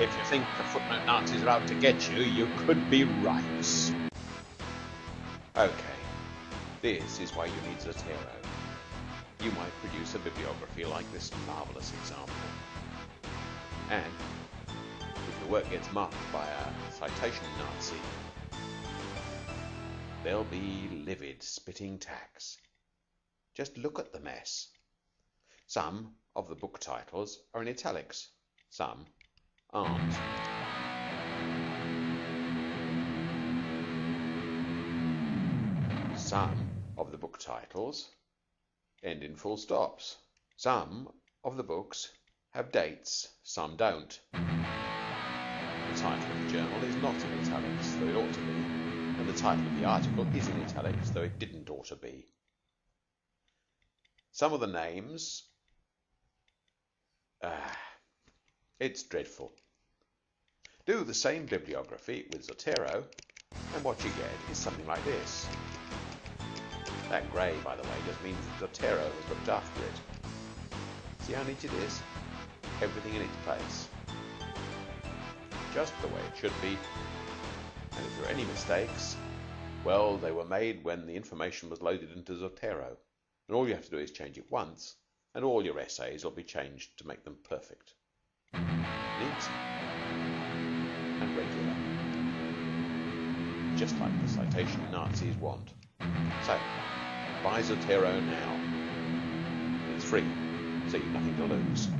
If you think the footnote Nazis are out to get you, you could be right. Okay, this is why you need Zotero. You might produce a bibliography like this marvelous example. And if your work gets marked by a citation Nazi, they'll be livid, spitting tacks. Just look at the mess. Some of the book titles are in italics, some aren't. Some of the book titles end in full stops. Some of the books have dates, some don't. The title of the journal is not in italics, though it ought to be, and the title of the article is in italics, though it didn't ought to be. Some of the names. Ah, it's dreadful. Do the same bibliography with Zotero, and what you get is something like this. That grey, by the way, just means that Zotero has looked after it. See how neat it is? Everything in its place. Just the way it should be. And if there are any mistakes, well, they were made when the information was loaded into Zotero. And all you have to do is change it once, and all your essays will be changed to make them perfect. Neat and regular. Just like the citation Nazis want. So, buy Zotero now. It's free, so you've nothing to lose.